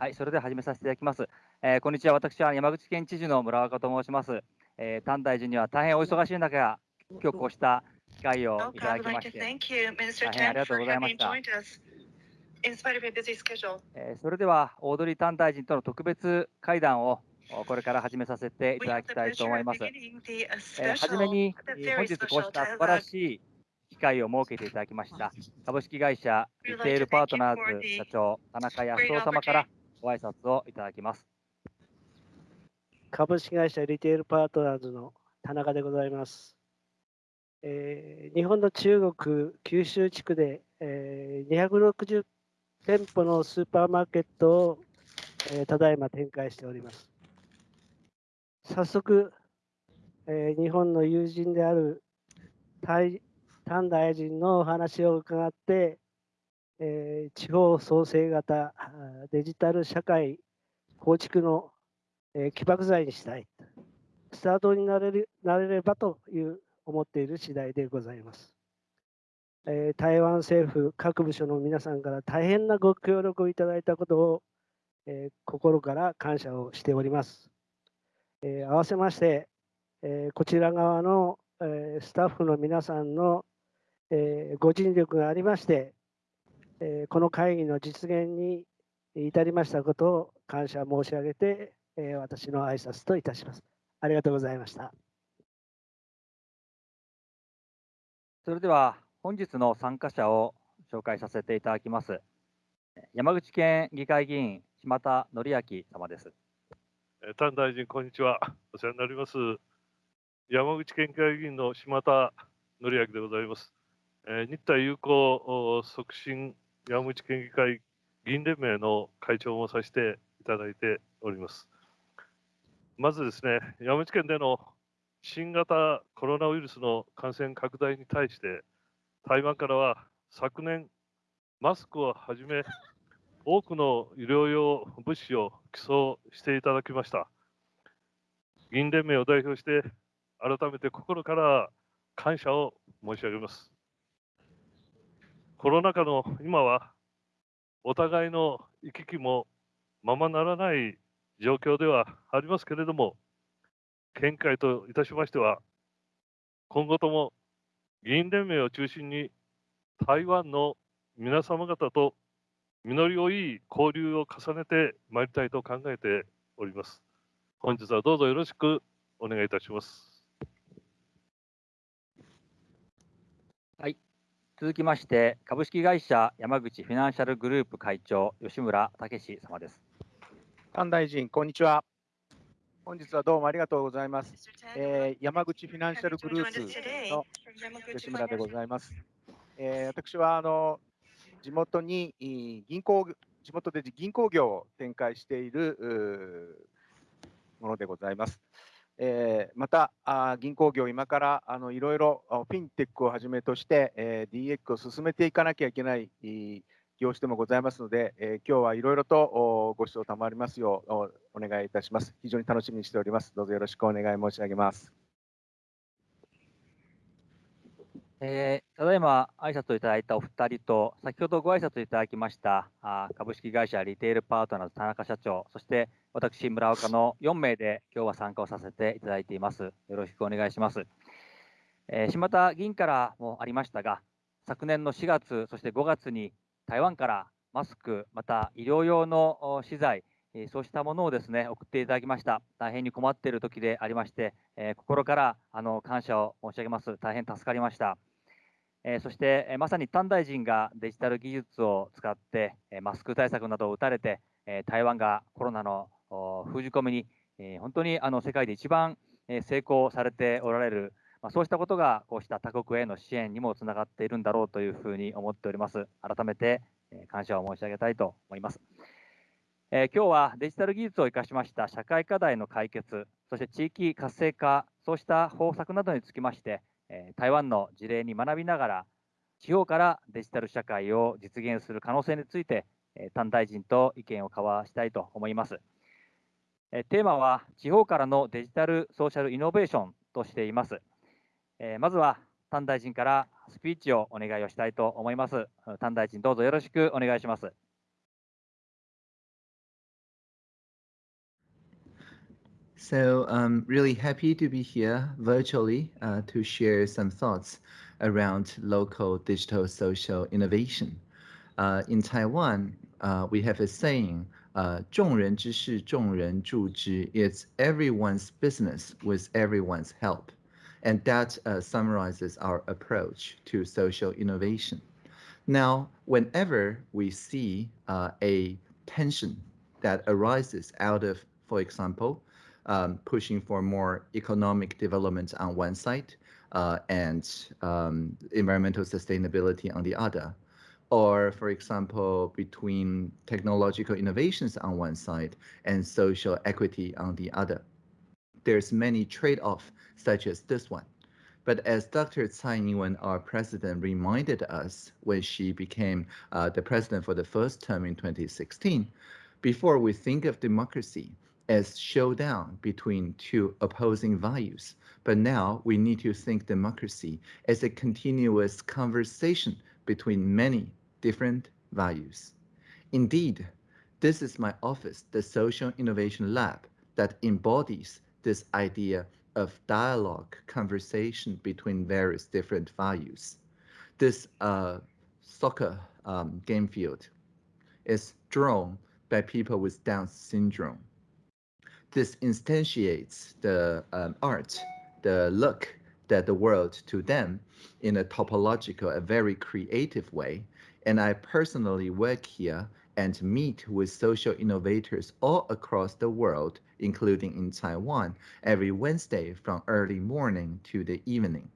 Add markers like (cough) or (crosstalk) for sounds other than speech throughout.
はい、それでは始めさせていただきます。えー、こんにちは。私は山口県知事の村岡と申します。えー、丹大臣には大変お忙しい中、今日こうした機会をいただきまして、大変ありがとうございました。えー、それでは、オードリー・タン大臣との特別会談をこれから始めさせていただきたいと思います。えー、初めに、本日こうした素晴らしい機会を設けていただきました株式会社リテールパートナーズ社長田中康夫様からご挨拶をいただきます。株式会社リテールパートナーズの田中でございます。えー、日本の中国九州地区で、えー、260店舗のスーパーマーケットを、えー、ただいま展開しております。早速、えー、日本の友人であるタイ丹大臣のお話を伺って、え、地方創生型デジタル社会構築の、え、起爆剤にしたい、スタートになれるなれればという思っている次第でございます。え、台湾政府各部署の皆さんから大変なご協力をいただいたことを、え、心から感謝をしております。え、合わせまして、えこちら側の、えスタッフの皆さんの、えご尽力がありまして、えこの会議の実現に至りましたことを感謝申し上げて、え私の挨拶といたします。ありがとうございました。それでは本日の参加者を紹介させていただきます。山口県議会議員、島田則明様です。丹大臣、こんにちは。お世話になります。山口県議会議員の島田則明でございます。え日台友好促進山口県議会議員連盟の会長もさせていただいております。まずですね、山口県での新型コロナウイルスの感染拡大に対して、台湾からは昨年、マスクをはじめ、多くの医療用物資を寄贈していただきました。議員連盟を代表して、改めて心から感謝を申し上げます。コロナ禍の今は、お互いの行き来もままならない状況ではありますけれども、見解といたしましては、今後とも議員連盟を中心に台湾の皆様方と実りのいい交流を重ねてまいりたいと考えております。本日はどうぞよろしくお願いいたします。はい。続きまして、株式会社山口フィナンシャルグループ会長、吉村武様です。菅大臣、こんにちは。本日はどうもありがとうございます。えー、山口フィナンシャルグループの吉村でございます。えー、私はあの地元に銀行地元で銀行業を展開しているものでございます。えー、またあ銀行業、今からあのいろいろフィンテックをはじめとして、えー、DX を進めていかなきゃいけない業種でもございますので、えー、今日はいろいろとご視聴賜りますようお願いいたします。非常に楽しみにしております。どうぞよろしくお願い申し上げます。えー、ただいま挨拶をいただいたお二人と、先ほどご挨拶いただきましたあ株式会社リテールパートナーズ田中社長、そして私、村岡の4名で今日は参加をさせていただいています。よろしくお願いします。えー、島田議員からもありましたが、昨年の4月、そして5月に台湾からマスク、また医療用の資材、そうしたものをですね送っていただきました。大変に困っている時でありまして、えー、心からあの感謝を申し上げます。大変助かりました。えー、そして、えー、まさに丹大臣がデジタル技術を使って、えー、マスク対策などを打たれて、え台湾がコロナの封じ込めに、え本当にあの世界で一番、え成功されておられる、まあ、そうしたことがこうした他国への支援にもつながっているんだろうというふうに思っております。改めて、え感謝を申し上げたいと思います。え今日はデジタル技術を生かしました社会課題の解決、そして地域活性化、そうした方策などにつきまして、台湾の事例に学びながら地方からデジタル社会を実現する可能性について丹大臣と意見を交わしたいと思います。テーマは地方からのデジタルソーシャルイノベーションとしています。まずは丹大臣からスピーチをお願いをしたいと思います。丹大臣どうぞよろしくお願いします。So I'm really happy to be here virtually uh, to share some thoughts around local digital social innovation. Uh, in Taiwan, uh, we have a saying, uh, 众人之事,众人助之. It's everyone's business with everyone's help. And that uh, summarizes our approach to social innovation. Now, whenever we see uh, a tension that arises out of, for example, um, pushing for more economic development on one side uh, and um, environmental sustainability on the other, or for example, between technological innovations on one side and social equity on the other. There's many trade-offs such as this one. But as Dr. Tsai Ing-wen, our president, reminded us when she became uh, the president for the first term in 2016, before we think of democracy as showdown between two opposing values, but now we need to think democracy as a continuous conversation between many different values. Indeed, this is my office, the Social Innovation Lab, that embodies this idea of dialogue, conversation between various different values. This uh, soccer um, game field is drawn by people with Down syndrome. This instantiates the um, art, the look that the world to them in a topological, a very creative way. And I personally work here and meet with social innovators all across the world, including in Taiwan, every Wednesday from early morning to the evening.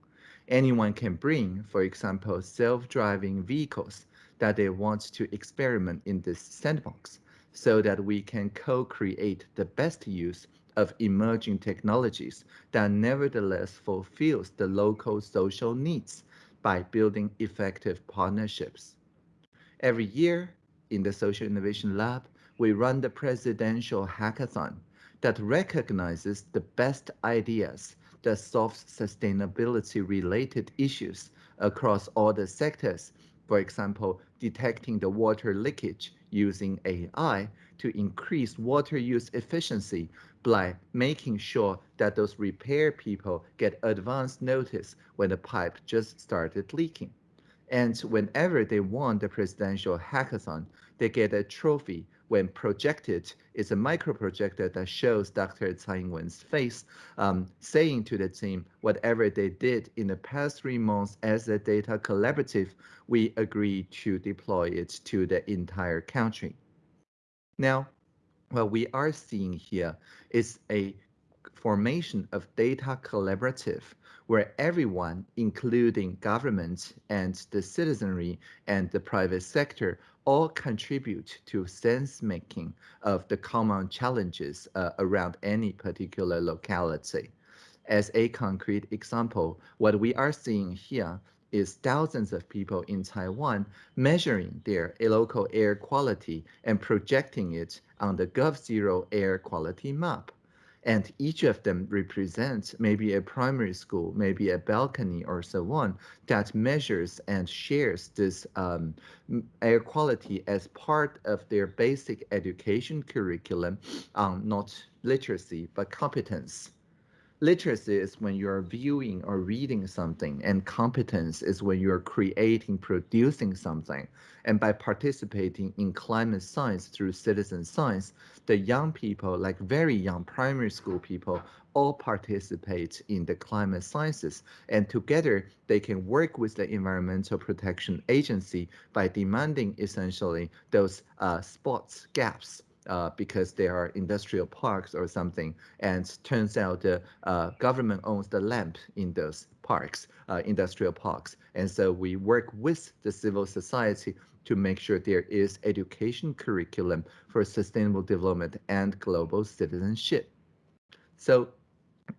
Anyone can bring, for example, self-driving vehicles that they want to experiment in this sandbox so that we can co-create the best use of emerging technologies that nevertheless fulfills the local social needs by building effective partnerships. Every year in the Social Innovation Lab, we run the presidential hackathon that recognizes the best ideas that solve sustainability related issues across all the sectors. For example, detecting the water leakage using AI to increase water use efficiency by making sure that those repair people get advance notice when the pipe just started leaking. And whenever they won the presidential hackathon, they get a trophy when projected. It's a micro projector that shows Dr. Tsai Ing-wen's face, um, saying to the team, whatever they did in the past three months as a data collaborative, we agree to deploy it to the entire country. Now, what we are seeing here is a formation of data collaborative where everyone, including government and the citizenry and the private sector, all contribute to sense making of the common challenges uh, around any particular locality. As a concrete example, what we are seeing here is thousands of people in Taiwan measuring their local air quality and projecting it on the GovZero air quality map. And each of them represents maybe a primary school, maybe a balcony or so on that measures and shares this um, air quality as part of their basic education curriculum on not literacy, but competence. Literacy is when you're viewing or reading something, and competence is when you're creating, producing something. And by participating in climate science through citizen science, the young people, like very young primary school people, all participate in the climate sciences. And together, they can work with the Environmental Protection Agency by demanding essentially those uh, spots, gaps uh, because there are industrial parks or something. And turns out the uh, government owns the land in those parks, uh, industrial parks. And so we work with the civil society to make sure there is education curriculum for sustainable development and global citizenship. So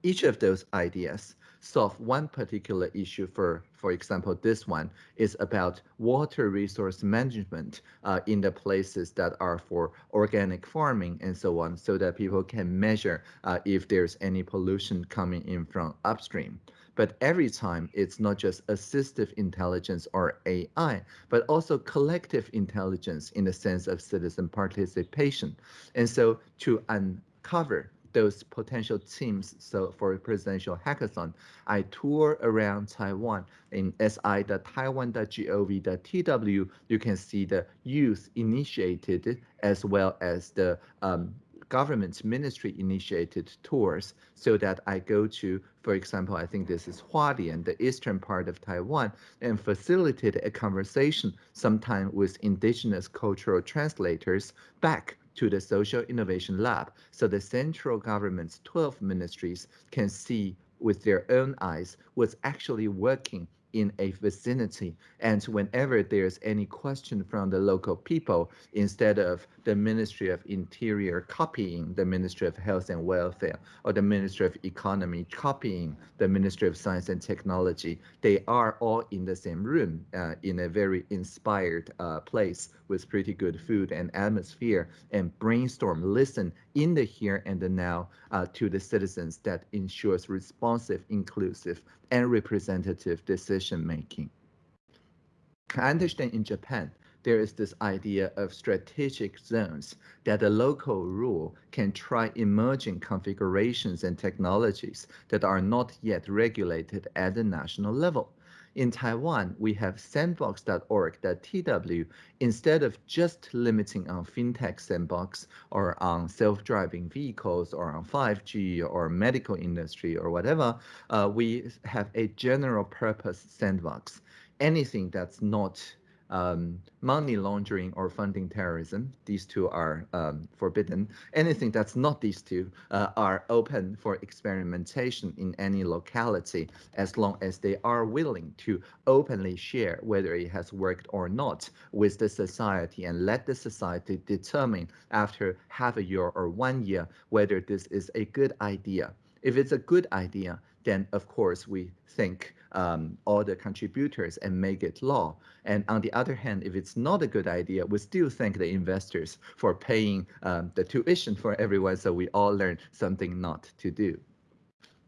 each of those ideas solve one particular issue for, for example, this one is about water resource management uh, in the places that are for organic farming and so on, so that people can measure uh, if there's any pollution coming in from upstream. But every time it's not just assistive intelligence or AI, but also collective intelligence in the sense of citizen participation. And so to uncover those potential teams. So for a presidential hackathon, I tour around Taiwan in si.taiwan.gov.tw. You can see the youth initiated as well as the um, government ministry initiated tours so that I go to, for example, I think this is Hualien, the eastern part of Taiwan, and facilitate a conversation sometime with indigenous cultural translators back to the Social Innovation Lab so the central government's 12 ministries can see with their own eyes what's actually working in a vicinity. And whenever there's any question from the local people, instead of the Ministry of Interior copying the Ministry of Health and Welfare or the Ministry of Economy copying the Ministry of Science and Technology, they are all in the same room uh, in a very inspired uh, place with pretty good food and atmosphere and brainstorm, listen in the here and the now uh, to the citizens that ensures responsive, inclusive, and representative decision making. I understand in Japan, there is this idea of strategic zones that the local rule can try emerging configurations and technologies that are not yet regulated at the national level. In Taiwan, we have sandbox.org.tw. Instead of just limiting on fintech sandbox or on self-driving vehicles or on 5G or medical industry or whatever, uh, we have a general purpose sandbox. Anything that's not um, money laundering or funding terrorism. These two are um, forbidden. Anything that's not these two uh, are open for experimentation in any locality as long as they are willing to openly share whether it has worked or not with the society and let the society determine after half a year or one year whether this is a good idea. If it's a good idea, then of course we think um, all the contributors and make it law. And on the other hand, if it's not a good idea, we still thank the investors for paying um, the tuition for everyone so we all learn something not to do.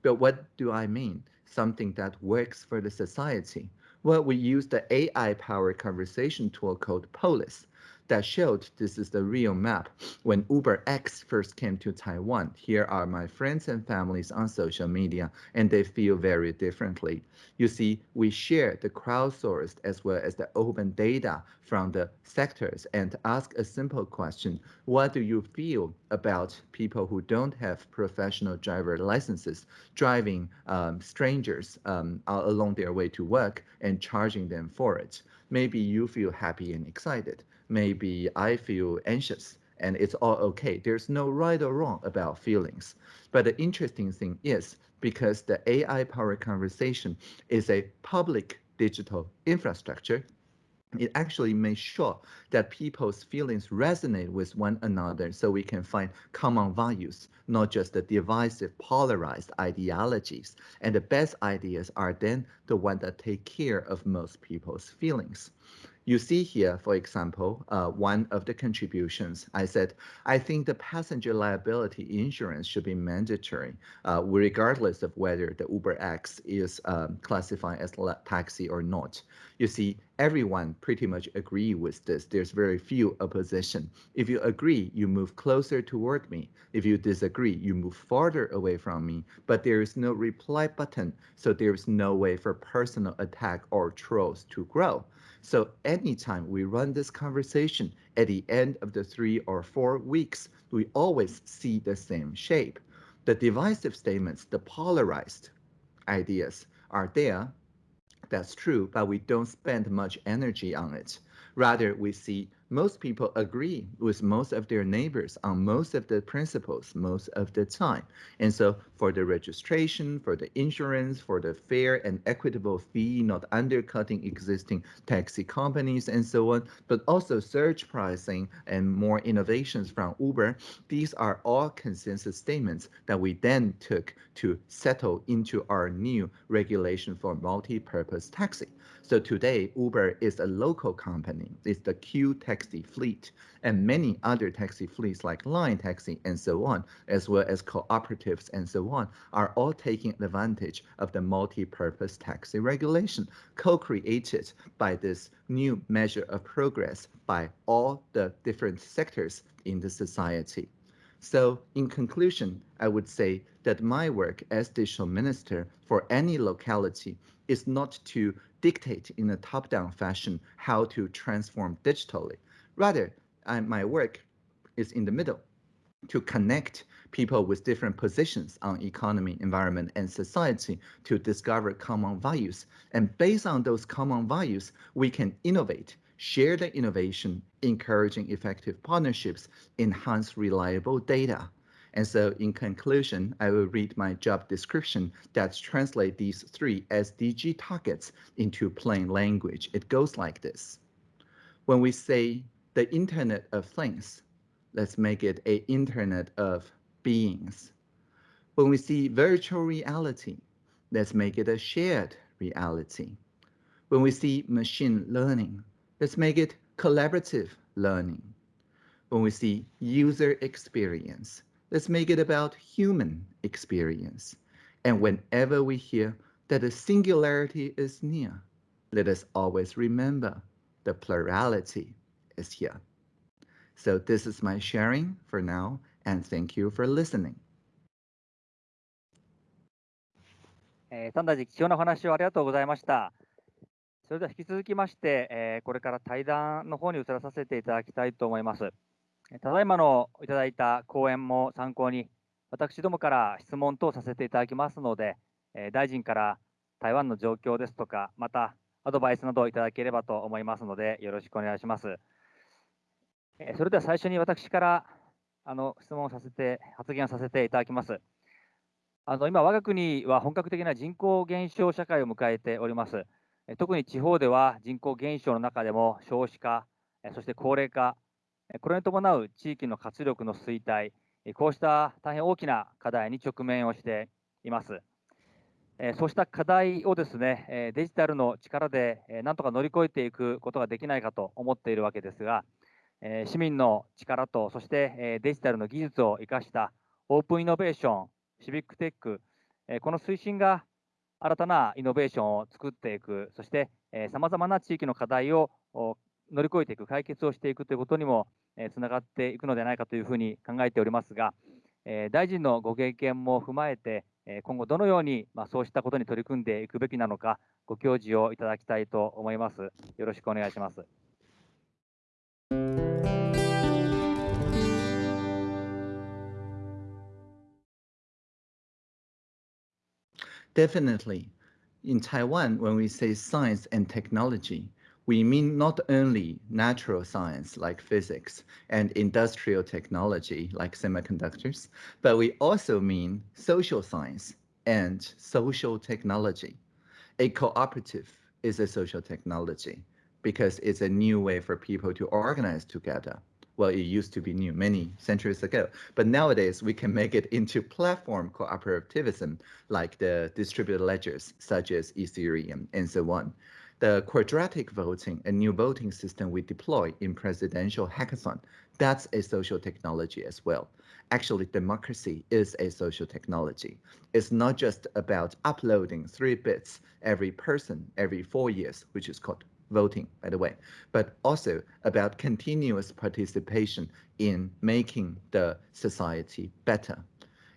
But what do I mean? Something that works for the society. Well, we use the AI-powered conversation tool called Polis that showed this is the real map. When Uber X first came to Taiwan, here are my friends and families on social media, and they feel very differently. You see, we share the crowdsourced as well as the open data from the sectors and ask a simple question. What do you feel about people who don't have professional driver licenses driving um, strangers um, along their way to work and charging them for it? Maybe you feel happy and excited maybe I feel anxious and it's all okay. There's no right or wrong about feelings. But the interesting thing is because the AI powered conversation is a public digital infrastructure, it actually makes sure that people's feelings resonate with one another so we can find common values, not just the divisive, polarized ideologies. And the best ideas are then the ones that take care of most people's feelings. You see here, for example, uh, one of the contributions, I said, I think the passenger liability insurance should be mandatory, uh, regardless of whether the Uber X is um, classified as a taxi or not. You see, everyone pretty much agree with this. There's very few opposition. If you agree, you move closer toward me. If you disagree, you move farther away from me. But there is no reply button, so there is no way for personal attack or trolls to grow. So anytime we run this conversation at the end of the three or four weeks, we always see the same shape. The divisive statements, the polarized ideas are there. That's true, but we don't spend much energy on it. Rather, we see most people agree with most of their neighbors on most of the principles most of the time. And so for the registration, for the insurance, for the fair and equitable fee, not undercutting existing taxi companies and so on, but also surge pricing and more innovations from Uber, these are all consensus statements that we then took to settle into our new regulation for multi-purpose taxi. So today, Uber is a local company. It's the Q taxi fleet and many other taxi fleets like Line Taxi and so on, as well as cooperatives and so on, are all taking advantage of the multi-purpose taxi regulation co-created by this new measure of progress by all the different sectors in the society. So in conclusion, I would say that my work as digital minister for any locality is not to dictate in a top-down fashion how to transform digitally. Rather, I, my work is in the middle to connect people with different positions on economy, environment, and society to discover common values. And based on those common values, we can innovate, share the innovation, encouraging effective partnerships, enhance reliable data. And so in conclusion, I will read my job description that translate these three SDG targets into plain language. It goes like this. When we say the Internet of Things, let's make it a Internet of beings. When we see virtual reality, let's make it a shared reality. When we see machine learning, let's make it collaborative learning. When we see user experience, let's make it about human experience. And whenever we hear that the singularity is near, let us always remember the plurality is here. So this is my sharing for now, and thank you for listening. えー、三大寺貴重なお話をありがとうございました。それでは引き続きまして、えーこれから対談の方に移らさせていただきたいと思います。えーただいまのいただいた講演も参考に、私どもから質問等させていただきますので、えー大臣から台湾の状況ですとか、またアドバイスなどいただければと思いますので、よろしくお願いします。それでは最初に私からあの質問をさせて、発言させていただきます。あの今、我が国は本格的な人口減少社会を迎えております。特に地方では人口減少の中でも少子化、そして高齢化、これに伴う地域の活力の衰退、こうした大変大きな課題に直面をしています。そうした課題をですね、デジタルの力でえなんとか乗り越えていくことができないかと思っているわけですが、え市民の力と、そしてえデジタルの技術を生かしたオープンイノベーション、シビックテック、えこの推進が新たなイノベーションを作っていく、そしてさまざまな地域の課題を乗り越えていく、解決をしていくということにもつながっていくのではないかというふうに考えておりますが、大臣のご経験も踏まえて、今後どのように、そうしたことに取り組んでいくべきなのか、ご教示をいただきたいと思います。よろしくお願いします。Definitely. In Taiwan, when we say science and technology, we mean not only natural science like physics and industrial technology like semiconductors, but we also mean social science and social technology. A cooperative is a social technology because it's a new way for people to organize together. Well, it used to be new many centuries ago, but nowadays we can make it into platform cooperativism like the distributed ledgers such as Ethereum and so on. The quadratic voting, a new voting system we deploy in presidential hackathon, that's a social technology as well. Actually, democracy is a social technology. It's not just about uploading three bits every person every four years, which is called voting, by the way, but also about continuous participation in making the society better.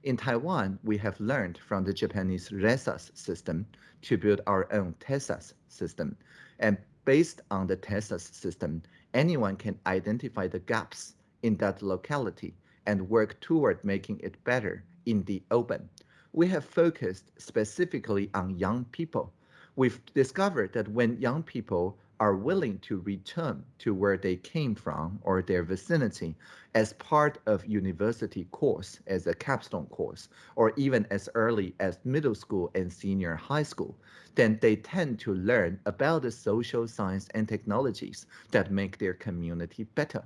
In Taiwan, we have learned from the Japanese RESAS system to build our own TESAS system. And based on the TESAS system, anyone can identify the gaps in that locality and work toward making it better in the open. We have focused specifically on young people. We've discovered that when young people are willing to return to where they came from or their vicinity as part of university course as a capstone course or even as early as middle school and senior high school then they tend to learn about the social science and technologies that make their community better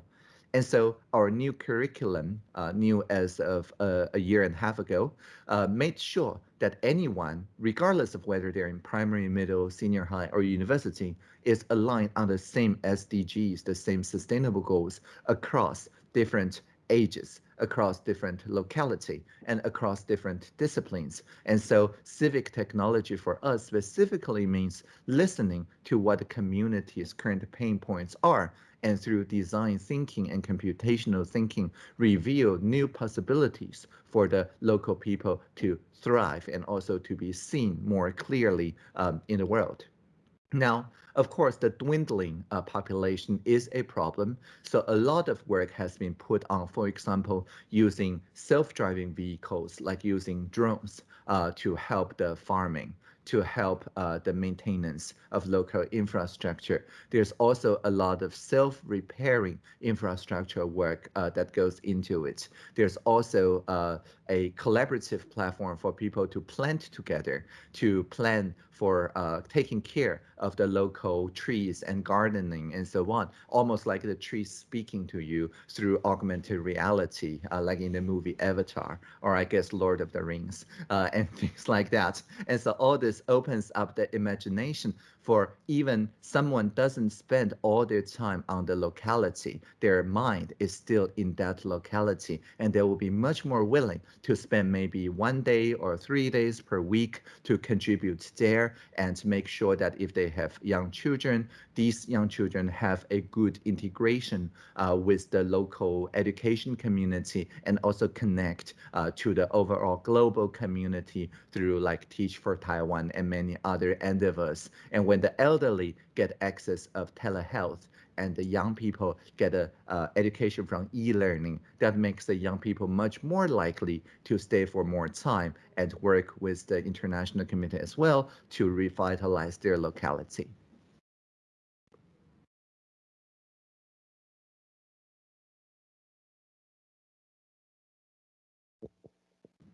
and so our new curriculum, uh, new as of uh, a year and a half ago, uh, made sure that anyone, regardless of whether they're in primary, middle, senior high, or university, is aligned on the same SDGs, the same sustainable goals across different ages, across different locality, and across different disciplines. And so civic technology for us specifically means listening to what the community's current pain points are and through design thinking and computational thinking reveal new possibilities for the local people to thrive and also to be seen more clearly um, in the world. Now, of course, the dwindling uh, population is a problem. So a lot of work has been put on, for example, using self-driving vehicles, like using drones uh, to help the farming to help uh, the maintenance of local infrastructure. There's also a lot of self-repairing infrastructure work uh, that goes into it. There's also uh, a collaborative platform for people to plant together, to plan for uh, taking care of the local trees and gardening and so on, almost like the trees speaking to you through augmented reality, uh, like in the movie Avatar, or I guess Lord of the Rings, uh, (laughs) and things like that. And so all this opens up the imagination for even someone doesn't spend all their time on the locality, their mind is still in that locality, and they will be much more willing to spend maybe one day or three days per week to contribute there and make sure that if they have young children, these young children have a good integration uh, with the local education community and also connect uh, to the overall global community through like Teach for Taiwan and many other endeavors. And when the elderly get access of telehealth and the young people get a uh, education from e-learning, that makes the young people much more likely to stay for more time and work with the international community as well to revitalize their locality.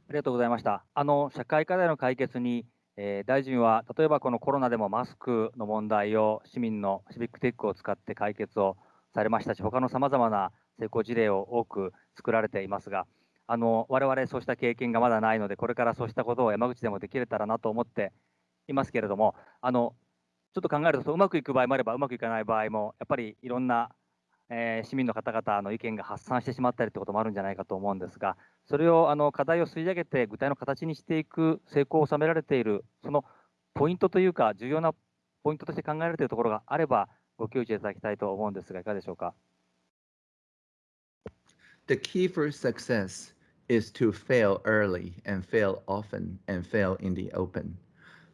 ありがとうございました。あの社会課題の解決に、 (laughs) えー、大臣は例えばこのコロナでもマスクの問題を市民のシビックテックを使って解決をされましたし、他のさまざまな成功事例を多く作られていますが、あの我々そうした経験がまだないので、これからそうしたことを山口でもできれたらなと思っていますけれども、あのちょっと考えると、うまくいく場合もあれば、うまくいかない場合も、やっぱりいろんなえー、市民の方々の意見が発散してしまったりということもあるんじゃないかと思うんですが、それをあの課題を吸い上げて具体の形にしていく成功を収められている、そのポイントというか、重要なポイントとして考えられているところがあれば、ご教示いただきたいと思うんですが、いかがでしょうか。The key for success is to fail early and fail often and fail in the open.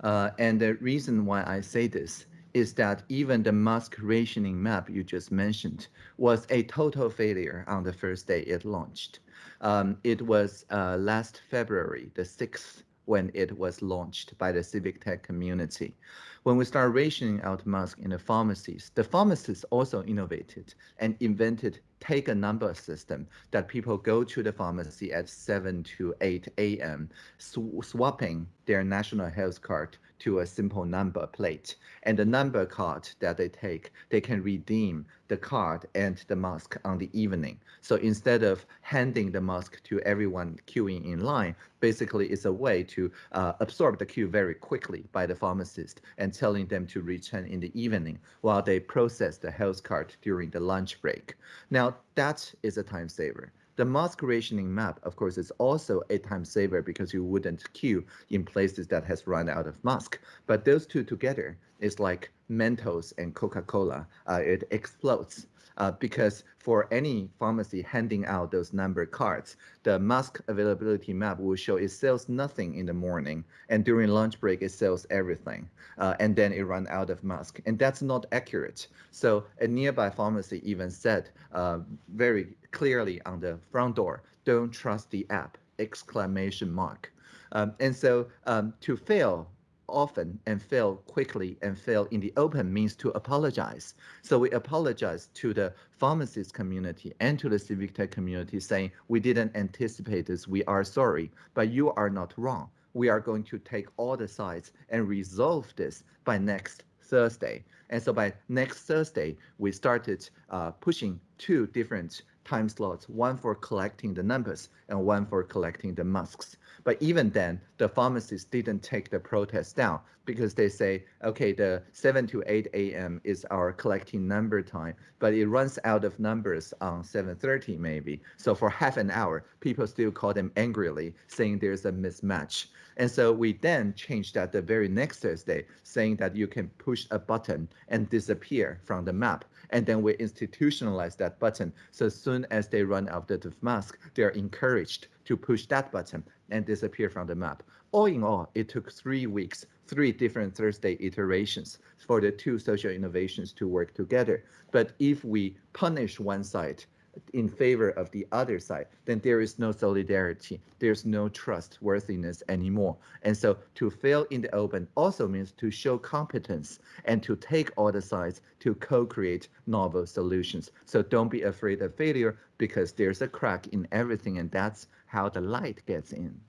Uh, and the reason why I say this is that even the mask rationing map you just mentioned was a total failure on the first day it launched. Um, it was uh, last February, the 6th, when it was launched by the civic tech community. When we started rationing out masks in the pharmacies, the pharmacists also innovated and invented take a number system that people go to the pharmacy at 7 to 8 a.m., sw swapping their national health card to a simple number plate. And the number card that they take, they can redeem the card and the mask on the evening. So instead of handing the mask to everyone queuing in line, basically it's a way to uh, absorb the queue very quickly by the pharmacist and telling them to return in the evening while they process the health card during the lunch break. Now that is a time saver. The mask rationing map, of course, is also a time saver because you wouldn't queue in places that has run out of mask. But those two together is like Mentos and Coca-Cola. Uh, it explodes uh, because for any pharmacy handing out those number cards, the mask availability map will show it sells nothing in the morning, and during lunch break it sells everything, uh, and then it run out of mask, and that's not accurate. So a nearby pharmacy even said uh, very clearly on the front door, "Don't trust the app!" exclamation mark. Um, and so um, to fail often and fail quickly and fail in the open means to apologize. So we apologize to the pharmacist community and to the civic tech community saying, we didn't anticipate this, we are sorry, but you are not wrong. We are going to take all the sides and resolve this by next Thursday. And so by next Thursday, we started uh, pushing two different time slots, one for collecting the numbers and one for collecting the masks. But even then, the pharmacists didn't take the protest down because they say, okay, the 7 to 8 a.m. is our collecting number time, but it runs out of numbers on 7.30 maybe. So for half an hour, people still call them angrily, saying there's a mismatch. And so we then changed that the very next Thursday, saying that you can push a button and disappear from the map. And then we institutionalize that button. So as soon as they run out of the mask, they're encouraged to push that button and disappear from the map. All in all, it took three weeks, three different Thursday iterations for the two social innovations to work together. But if we punish one side, in favor of the other side, then there is no solidarity. There's no trustworthiness anymore. And so to fail in the open also means to show competence and to take all the sides to co-create novel solutions. So don't be afraid of failure because there's a crack in everything and that's how the light gets in.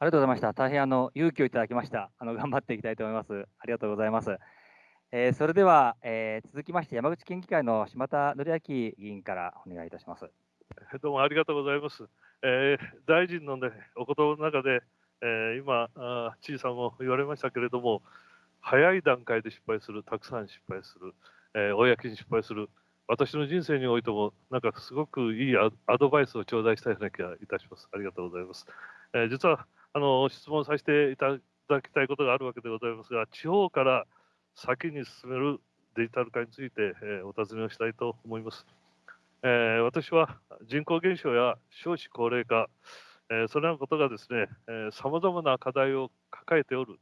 ありがとうございました。大変あの勇気をいただきました。あの頑張っていきたいと思います。ありがとうございます。えー、それでは、えー、続きまして山口県議会の島田則明議員からお願いいたします。どうもありがとうございます。えー、大臣の、ね、お言葉の中で、えー、今あ、知事さんも言われましたけれども、早い段階で失敗する、たくさん失敗する、えー、公に失敗する、私の人生においても、なんかすごくいいアドバイスを頂戴したような気がいたします。ありがとうございます。えー、実はあの質問させていただきたいことがあるわけでございますが、地方から先に進めるデジタル化について、えー、お尋ねをしたいと思います。えー、私は人口減少や少子高齢化、えー、それらのことがですね、さまざまな課題を抱えておる、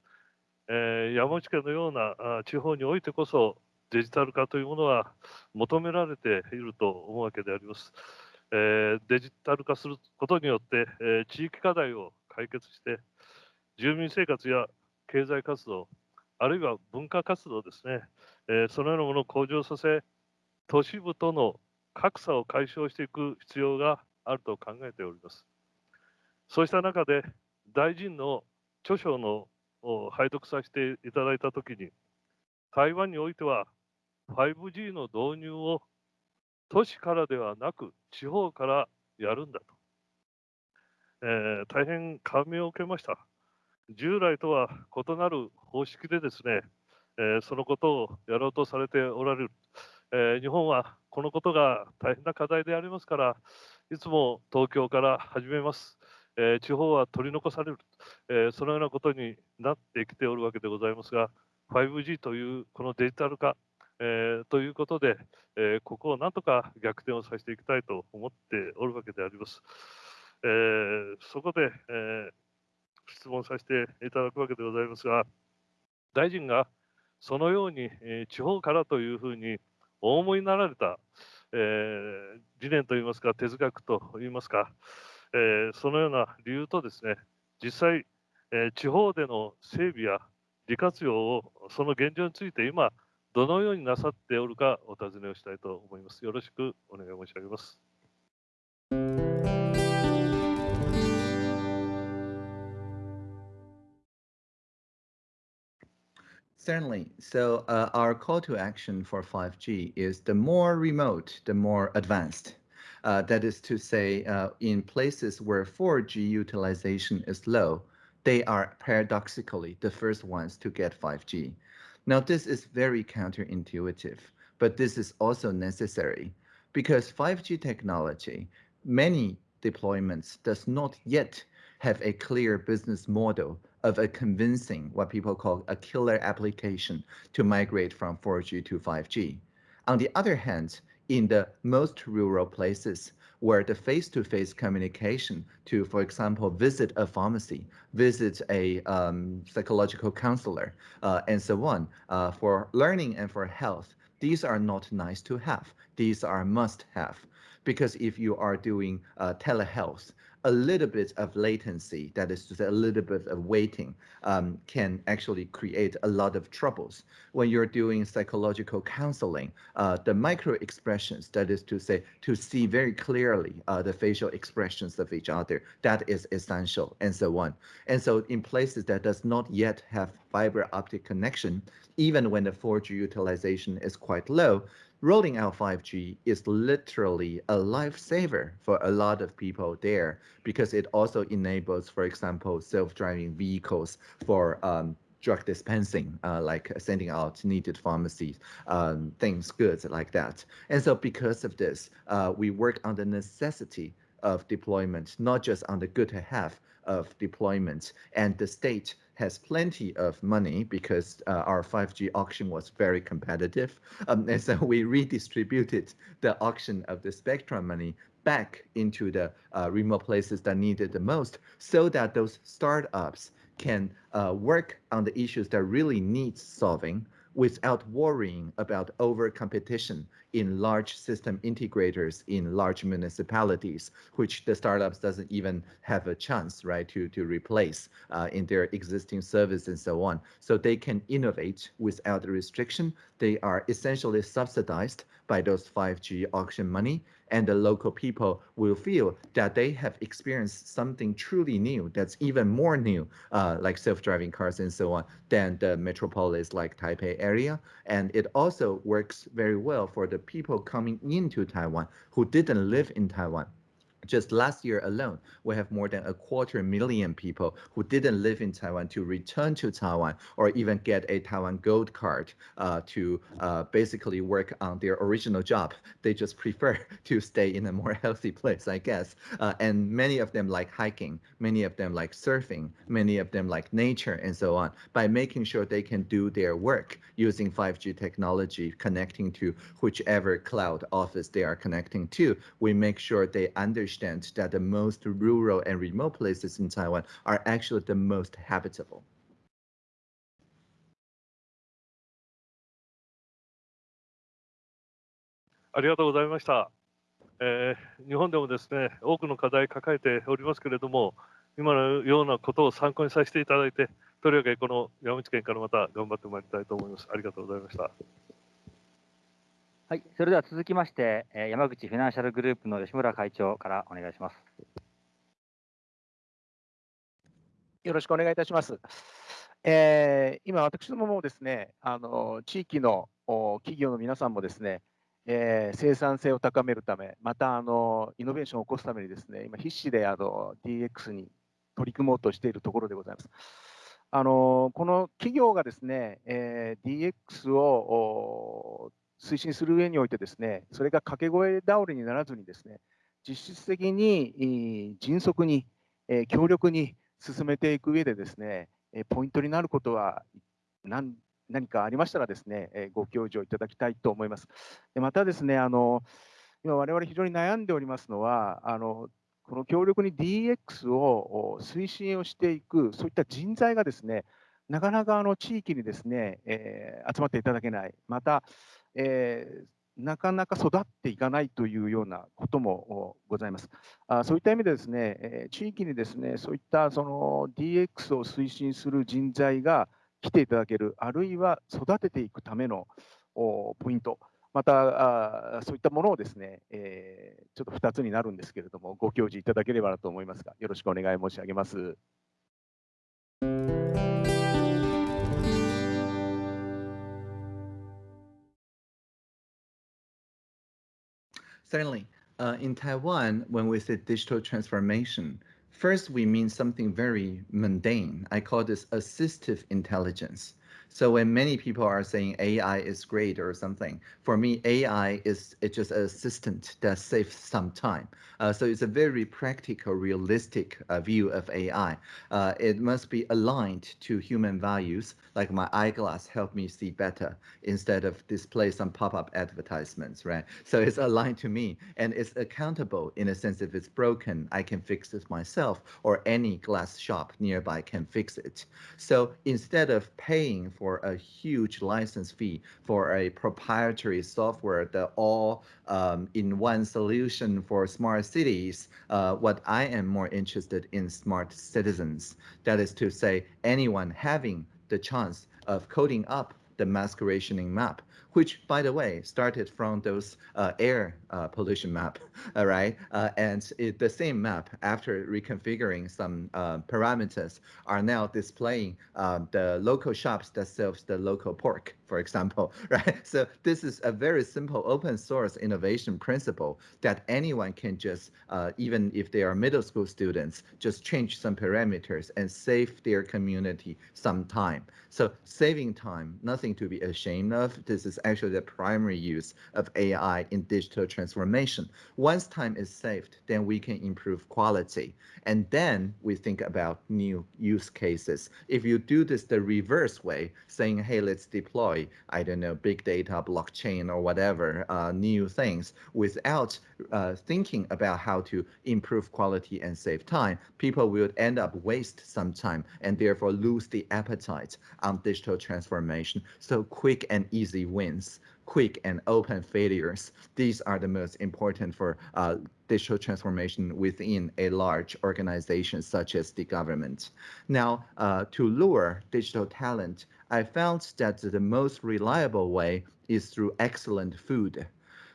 えー、山内県のような地方においてこそデジタル化というものは求められていると思うわけであります。えー、デジタル化することによって、えー、地域課題を解決して住民生活や経済活動あるいは文化活動ですね、えー、そのようなものを向上させ、都市部との格差を解消していく必要があると考えております。そうした中で、大臣の著書の拝読させていただいたときに、台湾においては 5G の導入を都市からではなく地方からやるんだと、えー、大変感銘を受けました。従来とは異なる方式でですね、えー、そのことをやろうとされておられる、えー、日本はこのことが大変な課題でありますから、いつも東京から始めます。えー、地方は取り残される、えそのようなことになってきておるわけでございますが、5G というこのデジタル化、えということで、えここをなんとか逆転をさせていきたいと思っておるわけであります。えそこで、え質問させていただくわけでございますが、大臣がそのように、え地方からというふうにお思いになられた、えー、理念といいますか、哲学といいますか、えー、そのような理由とですね、実際、えー、地方での整備や利活用を、その現状について今、どのようになさっておるかお尋ねをしたいと思います。よろしくお願い申し上げます。Certainly. So uh, our call to action for 5G is the more remote, the more advanced. Uh, that is to say, uh, in places where 4G utilization is low, they are paradoxically the first ones to get 5G. Now, this is very counterintuitive, but this is also necessary because 5G technology, many deployments does not yet have a clear business model of a convincing what people call a killer application to migrate from 4G to 5G. On the other hand, in the most rural places where the face-to-face -face communication to, for example, visit a pharmacy, visit a um, psychological counselor, uh, and so on, uh, for learning and for health, these are not nice to have. These are must have. Because if you are doing uh, telehealth, a little bit of latency, that is to say a little bit of waiting, um, can actually create a lot of troubles. When you're doing psychological counseling, uh, the micro expressions, that is to say, to see very clearly uh, the facial expressions of each other, that is essential, and so on. And so in places that does not yet have fiber optic connection, even when the 4G utilization is quite low, rolling out 5G is literally a lifesaver for a lot of people there because it also enables, for example, self-driving vehicles for um, drug dispensing, uh, like sending out needed pharmacies, um, things, goods like that. And so because of this, uh, we work on the necessity of deployment, not just on the good to have of deployment. And the state has plenty of money because uh, our 5G auction was very competitive. Um, and so we redistributed the auction of the spectrum money back into the uh, remote places that needed the most so that those startups can uh, work on the issues that really need solving without worrying about over competition in large system integrators in large municipalities, which the startups doesn't even have a chance, right, to, to replace uh, in their existing service and so on. So they can innovate without restriction. They are essentially subsidized by those 5G auction money and the local people will feel that they have experienced something truly new that's even more new, uh, like self-driving cars and so on, than the metropolis like Taipei area. And it also works very well for the people coming into Taiwan who didn't live in Taiwan just last year alone, we have more than a quarter million people who didn't live in Taiwan to return to Taiwan or even get a Taiwan Gold card uh, to uh, basically work on their original job. They just prefer (laughs) to stay in a more healthy place, I guess. Uh, and many of them like hiking, many of them like surfing, many of them like nature and so on. By making sure they can do their work using 5G technology, connecting to whichever cloud office they are connecting to, we make sure they understand understand that the most rural and remote places in Taiwan are actually the most habitable. ありがとうございました。えー、日本でもですね、多くの課題抱えておりますけれども、今のようなことを参考にさせていただいて、とりわけこの山口県からまた頑張ってまいりたいと思います。ありがとうございました。はい、それでは続きまして、山口フィナンシャルグループの吉村会長からお願いします。よろしくお願いいたします。えー、今、私どももですね、あの地域の企業の皆さんもですね、えー、生産性を高めるため、またあのイノベーションを起こすためにですね、今必死であの DX に取り組もうとしているところでございます。あのこの企業がですね、えー、DX を推進する上においてですね、それが掛け声倒れにならずにですね、実質的に迅速に強力に進めていく上でですね、ポイントになることは何何かありましたらですね、ご教授をいただきたいと思います。でまたですね、あの今我々非常に悩んでおりますのは、あのこの強力に DX を推進をしていく、そういった人材がですね、なかなかあの地域にですね、えー、集まっていただけない、また、えー、なかなか育っていかないというようなこともございます。あそういった意味でですね、え、地域にですねそういったその DX を推進する人材が来ていただける、あるいは育てていくためのポイント、またあそういったものをですね、えー、ちょっと2つになるんですけれども、ご教示いただければなと思いますが、よろしくお願い申し上げます。Certainly. Uh, in Taiwan, when we say digital transformation, first we mean something very mundane. I call this assistive intelligence. So when many people are saying AI is great or something, for me, AI is it's just an assistant that saves some time. Uh, so it's a very practical, realistic uh, view of AI. Uh, it must be aligned to human values, like my eyeglass help me see better instead of display some pop-up advertisements, right? So it's aligned to me and it's accountable in a sense if it's broken, I can fix it myself or any glass shop nearby can fix it. So instead of paying for a huge license fee for a proprietary software that all um, in one solution for smart cities, uh, what I am more interested in smart citizens. That is to say, anyone having the chance of coding up the rationing map which, by the way, started from those uh, air uh, pollution map, (laughs) all right? Uh, and it, the same map, after reconfiguring some uh, parameters, are now displaying um, the local shops that sells the local pork, for example, (laughs) right? So this is a very simple open source innovation principle that anyone can just, uh, even if they are middle school students, just change some parameters and save their community some time. So saving time, nothing to be ashamed of. This this is actually the primary use of AI in digital transformation. Once time is saved, then we can improve quality. And then we think about new use cases. If you do this the reverse way, saying, hey, let's deploy, I don't know, big data, blockchain, or whatever, uh, new things without uh, thinking about how to improve quality and save time, people will end up waste some time and therefore lose the appetite on digital transformation. So quick and easy wins quick and open failures. These are the most important for uh, digital transformation within a large organization such as the government. Now, uh, to lure digital talent, I found that the most reliable way is through excellent food.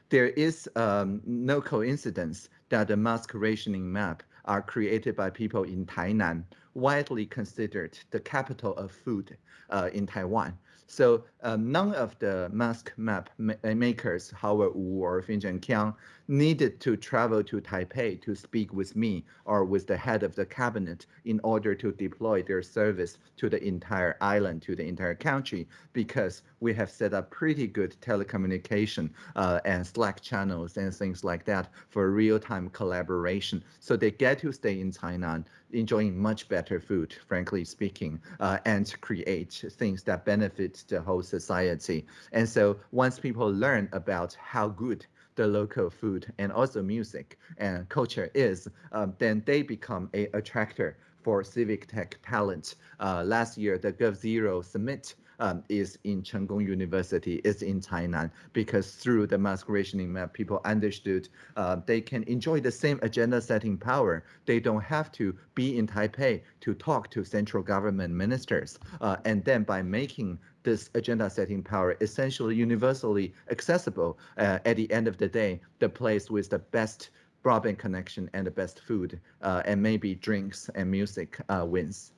There is um, no coincidence that the mask rationing map are created by people in Tainan, widely considered the capital of food uh, in Taiwan. So um, none of the mask map ma makers, Howard Wu or Finjon Kiang, needed to travel to Taipei to speak with me or with the head of the cabinet in order to deploy their service to the entire island, to the entire country, because we have set up pretty good telecommunication uh, and Slack channels and things like that for real-time collaboration. So they get to stay in Tainan, enjoying much better food, frankly speaking, uh, and create things that benefit the whole society. And so once people learn about how good the local food and also music and culture is, um, then they become a attractor for civic tech talent. Uh, last year, the g0v Summit um, is in Cheng Kung University, is in Tainan, because through the mask rationing map, people understood uh, they can enjoy the same agenda setting power. They don't have to be in Taipei to talk to central government ministers. Uh, and then by making this agenda setting power essentially universally accessible uh, at the end of the day, the place with the best broadband connection and the best food uh, and maybe drinks and music uh, wins.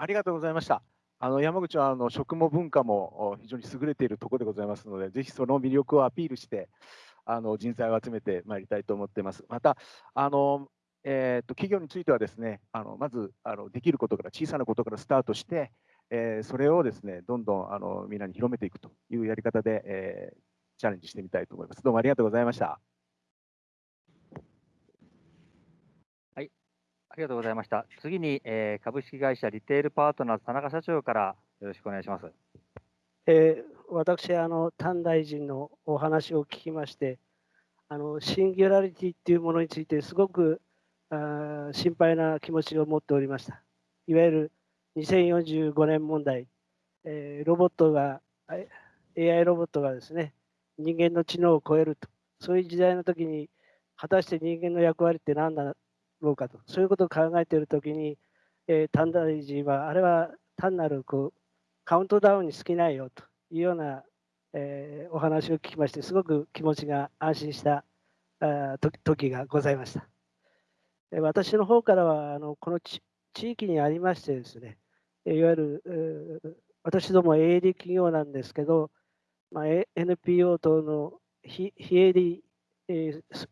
ありがとうございました。あの山口はあの食も文化も非常に優れているところでございますので、ぜひその魅力をアピールして、あの人材を集めてまいりたいと思っています。また、あのえーと、企業についてはですね、あのまずあのできることから小さなことからスタートして、えー、それをですねどんどんあのみんなに広めていくというやり方で、えー、チャレンジしてみたいと思います。どうもありがとうございました。りがとうございました。次に、えー、株式会社リテールパートナーズ田中社長からよろしくお願いします。えー、私あの、丹大臣のお話を聞きまして、あのシンギュラリティっていうものについて、すごくあ心配な気持ちを持っておりました。いわゆる2045年問題、えー、ロボットが、AI ロボットがですね、人間の知能を超えると、そういう時代の時に、果たして人間の役割って何だろうかと、そういうことを考えているときに、えー、丹大臣は、あれは単なるこうカウントダウンに過ぎないよというような、えー、お話を聞きまして、すごく気持ちが安心したあ時がございました。私の方からは、あのこの地域にありましてですね、いわゆる、私ども営利企業なんですけど、まあ、NPO 等の非営利、えー、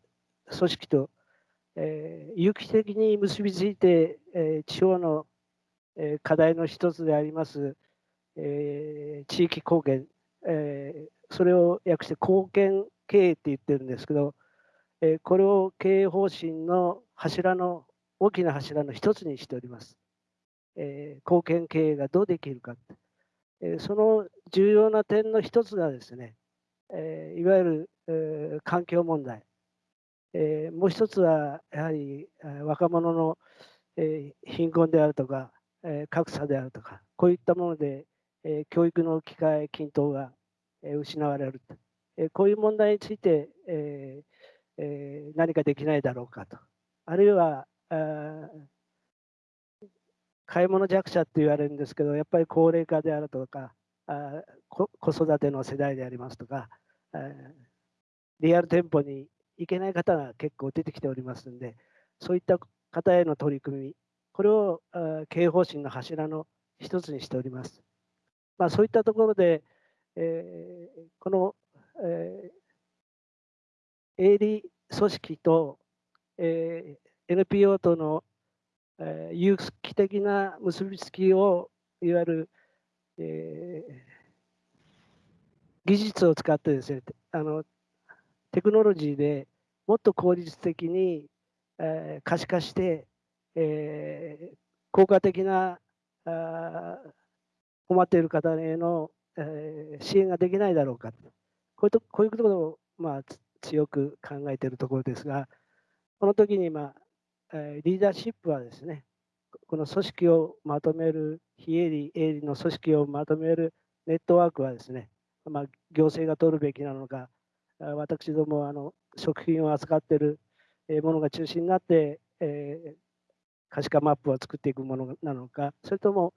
組織とえー、有機的に結びついて、えー、地方の、えー、課題の一つであります、えー、地域貢献、えー、それを訳して貢献経営って言ってるんですけど、えー、これを経営方針の柱の大きな柱の一つにしております。えー、貢献経営がどうできるか、えー、その重要な点の一つがですね、えー、いわゆる、えー、環境問題、えー、もう一つはやはり若者の、えー、貧困であるとか、えー、格差であるとかこういったもので、えー、教育の機会均等が、えー、失われると、えー、こういう問題について、えーえー、何かできないだろうかと。あるいはあ買い物弱者って言われるんですけどやっぱり高齢化であるとかあ子育ての世代でありますとかリアル店舗にいけない方が結構出てきておりますので、そういった方への取り組み、これを経営方針の柱の一つにしております。まあ、そういったところで、えー、この、えー、営利組織と、えー、NPO との、えー、有機的な結びつきをいわゆる、えー、技術を使ってですねあのテクノロジーでもっと効率的に、えー、可視化して、えー、効果的なあ困っている方への、えー、支援ができないだろうか。こういうとこういうことを、まあ、強く考えているところですがこの時に、まあえ、リーダーシップはですねこの組織をまとめる非営利営利の組織をまとめるネットワークはですね、まあ、行政が取るべきなのか私どもあの食品を扱っているものが中心になって、えー、可視化マップを作っていくものなのか、それとも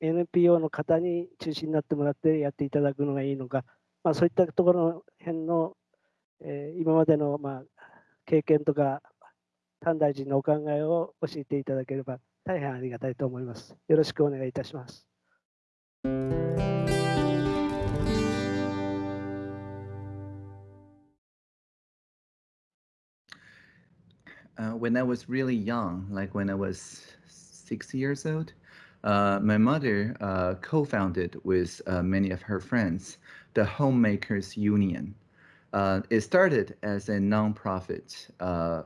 NPO の方に中心になってもらってやっていただくのがいいのか、まあ、そういったところの辺の、えー、今までの、まあ、経験とか、丹大臣のお考えを教えていただければ大変ありがたいと思います。よろしくお願いいたします。Uh, when I was really young, like when I was six years old, uh, my mother uh, co-founded with uh, many of her friends the Homemakers Union. Uh, it started as a nonprofit,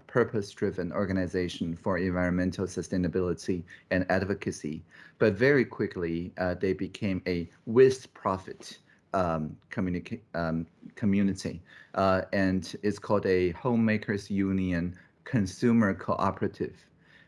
purpose-driven organization for environmental sustainability and advocacy, but very quickly they became a with-profit um, um, community, and it's called a Homemakers Union consumer cooperative.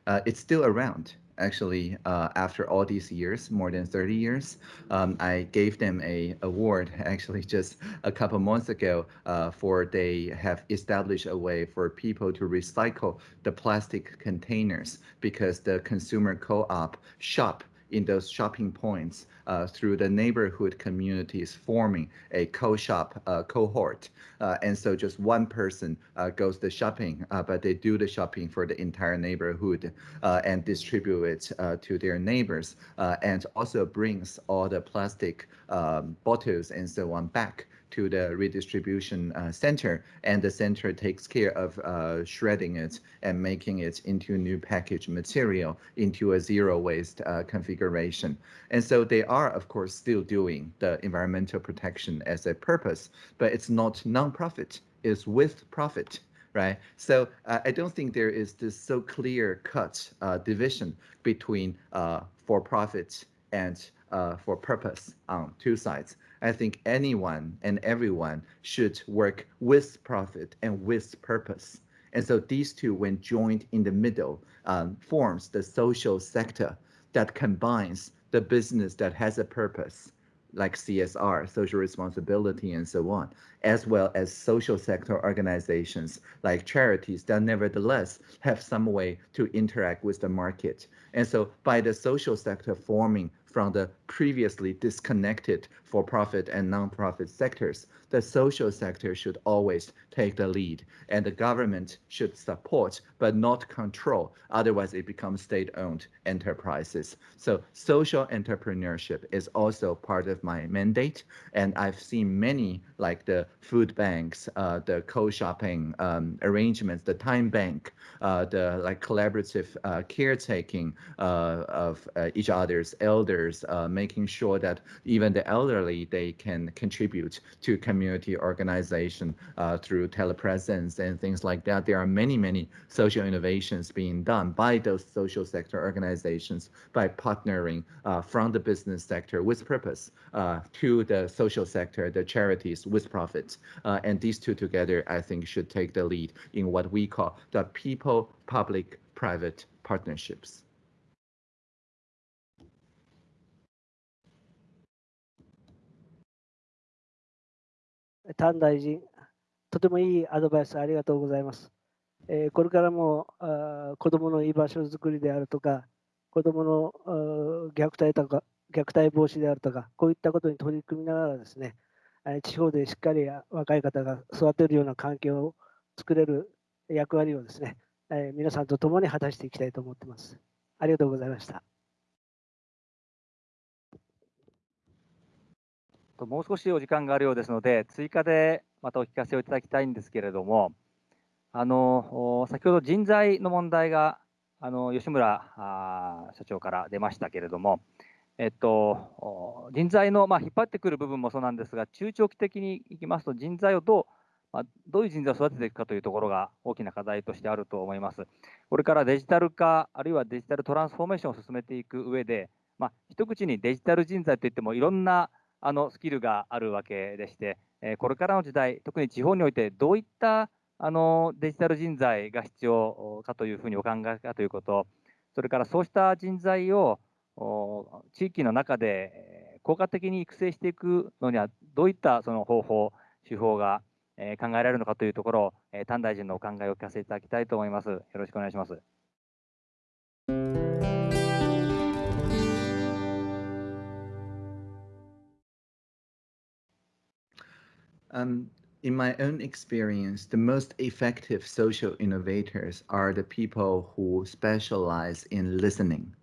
Uh, it's still around actually uh, after all these years, more than 30 years. Um, I gave them a award (laughs) actually just a couple months ago uh, for they have established a way for people to recycle the plastic containers because the consumer co-op shop in those shopping points uh, through the neighborhood communities forming a co-shop uh, cohort. Uh, and so just one person uh, goes the shopping, uh, but they do the shopping for the entire neighborhood and distribute it to their neighbors and also brings all the plastic um, bottles and so on back to the redistribution uh, center, and the center takes care of uh, shredding it and making it into new package material into a zero waste uh, configuration. And so they are, of course, still doing the environmental protection as a purpose, but it's not nonprofit, it's with profit right? So uh, I don't think there is this so clear cut uh, division between uh, for profit and uh, for purpose on two sides. I think anyone and everyone should work with profit and with purpose. And so these two, when joined in the middle, um, forms the social sector that combines the business that has a purpose, like CSR, social responsibility, and so on, as well as social sector organizations like charities that nevertheless have some way to interact with the market. And so by the social sector forming from the previously disconnected for-profit and non-profit sectors, the social sector should always take the lead and the government should support but not control. Otherwise, it becomes state-owned enterprises. So social entrepreneurship is also part of my mandate. And I've seen many like the food banks, uh, the co-shopping um, arrangements, the time bank, uh, the like collaborative uh, caretaking uh, of uh, each other's elders, uh, making sure that even the elderly, they can contribute to community organization uh, through telepresence and things like that. There are many, many social innovations being done by those social sector organizations by partnering uh, from the business sector with purpose uh, to the social sector, the charities with profits. Uh, and these two together, I think, should take the lead in what we call the people-public-private partnerships. 丹大臣、とてもいいアドバイスありがとうございます。え、これからもあ子どもの居場所づくりであるとか、子どもの虐待とか虐待防止であるとか、こういったことに取り組みながらですね、地方でしっかり若い方が育てるような環境を作れる役割をですね、皆さんと共に果たしていきたいと思っています。ありがとうございました。ともう少しお時間があるようですので、追加でまたお聞かせをいただきたいんですけれども、あの先ほど人材の問題があの吉村社長から出ましたけれども、えっと、人材の、まあ、引っ張ってくる部分もそうなんですが、中長期的にいきますと、人材をどう、まあ、どういう人材を育てていくかというところが大きな課題としてあると思います。これからデジタル化、あるいはデジタルトランスフォーメーションを進めていく上で、まあ、一口にデジタル人材といっても、いろんなあのスキルがあるわけでして、えこれからの時代、特に地方においてどういったあのデジタル人材が必要かというふうにお考えかということ、それからそうした人材を地域の中で効果的に育成していくのには、どういったその方法、手法が考えられるのかというところを、丹大臣のお考えを聞かせていただきたいと思います。よろしくお願いします。Um, in my own experience, the most effective social innovators are the people who specialize in listening.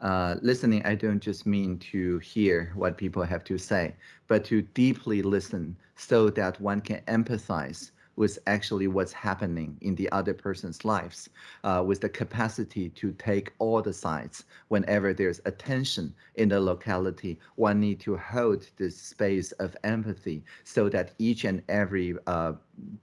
Uh, listening, I don't just mean to hear what people have to say, but to deeply listen so that one can empathize with actually what's happening in the other person's lives, uh, with the capacity to take all the sides. Whenever there's attention in the locality, one need to hold this space of empathy so that each and every uh,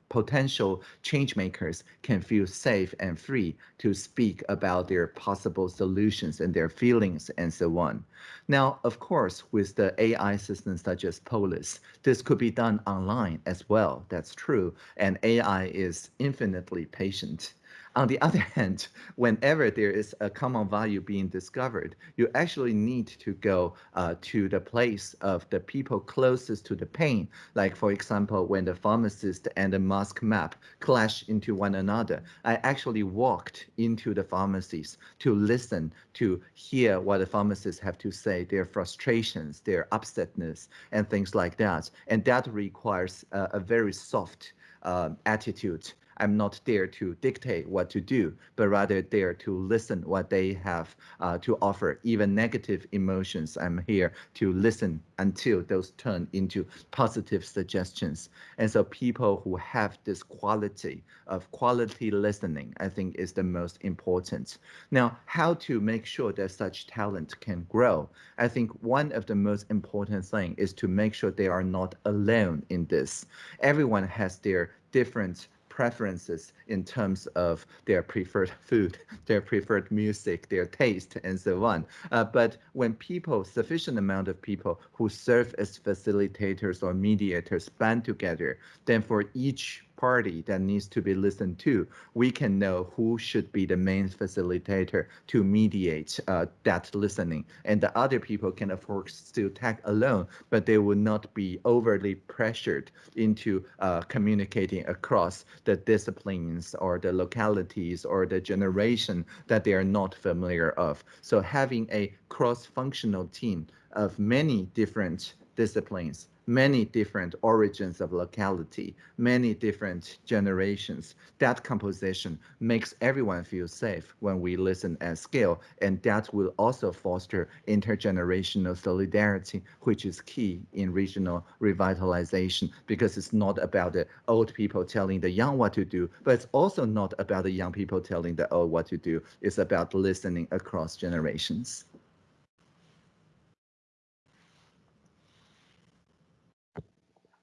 potential change makers can feel safe and free to speak about their possible solutions and their feelings and so on. Now, of course, with the AI systems such as Polis, this could be done online as well. That's true. And AI is infinitely patient. On the (laughs) other hand, whenever there is a common value being discovered, you actually need to go uh, to the place of the people closest to the pain. Like, for example, when the pharmacist and the mask map clash into one another, I actually walked into the pharmacies to listen, to hear what the pharmacists have to say, their frustrations, their upsetness, and things like that. And that requires uh, a very soft uh, attitude I'm not there to dictate what to do, but rather there to listen what they have uh, to offer. Even negative emotions, I'm here to listen until those turn into positive suggestions. And so people who have this quality of quality listening, I think is the most important. Now, how to make sure that such talent can grow? I think one of the most important thing is to make sure they are not alone in this. Everyone has their different preferences in terms of their preferred (laughs) food, their preferred music, their taste, and so on. Uh, but when people, sufficient amount of people who serve as facilitators or mediators band together, then for each party that needs to be listened to, we can know who should be the main facilitator to mediate uh, that listening. And the other people can, of course, still tag alone, but they will not be overly pressured into uh, communicating across the disciplines or the localities or the generation that they are not familiar of. So having a cross-functional team of many different disciplines many different origins of locality, many different generations. That composition makes everyone feel safe when we listen at scale, and that will also foster intergenerational solidarity, which is key in regional revitalization, because it's not about the old people telling the young what to do, but it's also not about the young people telling the old what to do. It's about listening across generations.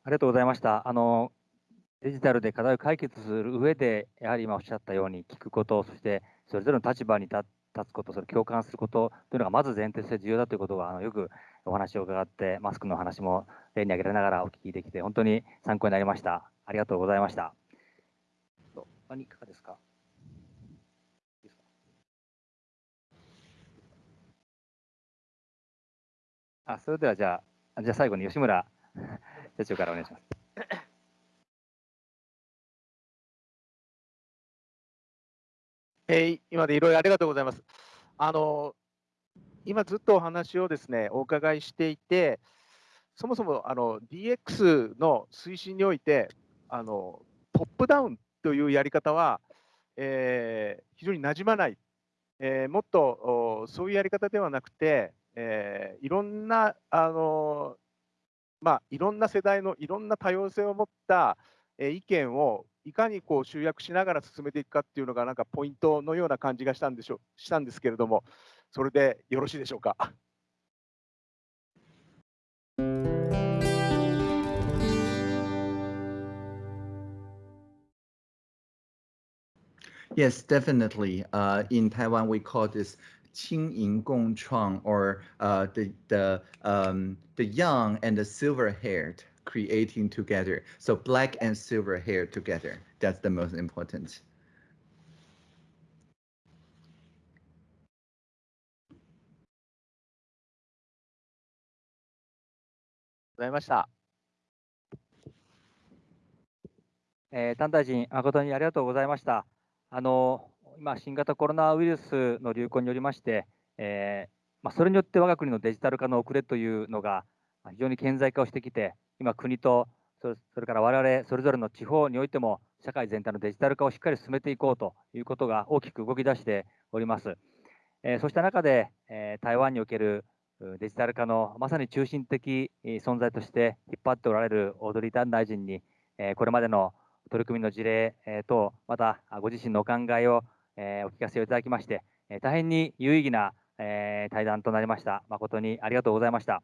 ありがとうございました。あのデジタルで課題を解決する上で、やはり今おっしゃったように聞くこと、そしてそれぞれの立場に立つこと、それ共感することというのがまず前提として重要だということがあのよくお話を伺って、マスクの話も例に挙げられながらお聞きできて、本当に参考になりました。ありがとうございました。何かですか？あそれではじゃあ、じゃあ最後に吉村社長からお願いします。えー、今でいろいろありがとうございます。あの今ずっとお話をですねお伺いしていて、そもそもあの DX の推進においてあのトップダウンというやり方は、えー、非常になじまない、えー、もっとそういうやり方ではなくて、えー、いろんなあのまあ、いろんな世代のいろんな多様性を持った意見をいかにこう集約しながら進めていくかっていうのがなんかポイントのような感じがしたんでしょしたんですけれども、それでよろしいでしょうか？Yes, definitely. Uh, in Taiwan, we call this 轻盈共创 or uh, the the um, the young and the silver-haired creating together. So black and silver hair together. That's the most important. ございました。えー、丹大臣、誠にありがとうございました。あの 今、新型コロナウイルスの流行によりまして、えーまあ、それによって我が国のデジタル化の遅れというのが非常に顕在化をしてきて、今、国とそれから我々それぞれの地方においても、社会全体のデジタル化をしっかり進めていこうということが大きく動き出しております。えーそうした中で、えー台湾におけるデジタル化のまさに中心的存在として引っ張っておられるオードリー・タン大臣に、えーこれまでの取り組みの事例、等、またご自身のお考えを、えーお聞かせをいただきまして、えー大変に有意義な、えー対談となりました。誠にありがとうございました。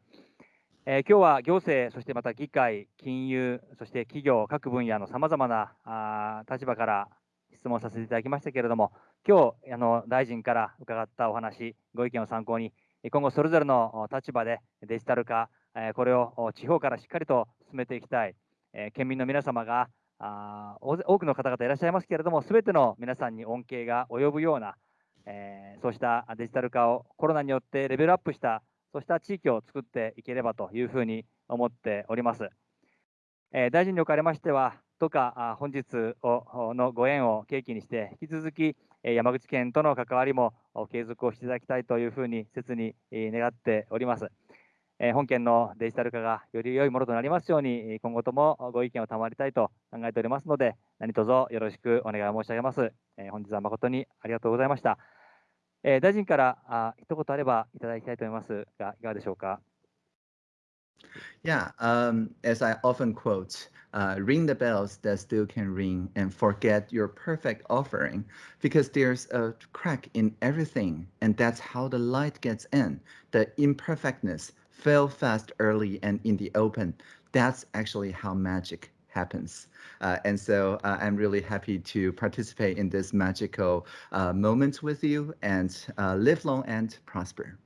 えー今日は行政、そしてまた議会、金融、そして企業、各分野のさまざまなあ立場から質問させていただきましたけれども、今日あの大臣から伺ったお話、ご意見を参考に、今後それぞれの立場でデジタル化、えこれを地方からしっかりと進めていきたい、え県民の皆様があ多くの方々いらっしゃいますけれども、すべての皆さんに恩恵が及ぶような、えーそうしたデジタル化をコロナによってレベルアップした、そうした地域を作っていければというふうに思っております。えー大臣におかれましては、どうか本日のご縁を契機にして、引き続き、山口県との関わりも継続をしていただきたいというふうに切に願っております。え本県のデジタル化がより良いものとなりますように、今後ともご意見を賜りたいと考えておりますので、何卒よろしくお願い申し上げます。え本日は誠にありがとうございました。え大臣からあ一言あればいただきたいと思いますが、いかがでしょうか。Yeah, um, as I often quote, uh, ring the bells that still can ring and forget your perfect offering because there's a crack in everything and that's how the light gets in. The imperfectness fell fast early and in the open. That's actually how magic happens. Uh, and so uh, I'm really happy to participate in this magical uh, moment with you and uh, live long and prosper.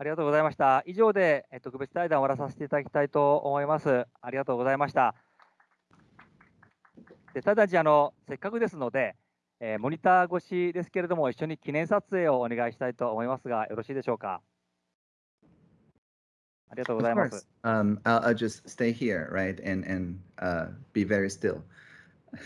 ありがとうございました。以上でえー特別対談を終わらさせていただきたいと思います。ありがとうございました。 (laughs) でただしあの、せっかくですので、えーモニター越しですけれども、一緒に記念撮影をお願いしたいと思いますが、よろしいでしょうか？ありがとうございます。Um, I'll, I'll just stay here, right, and and uh, be very still. (laughs)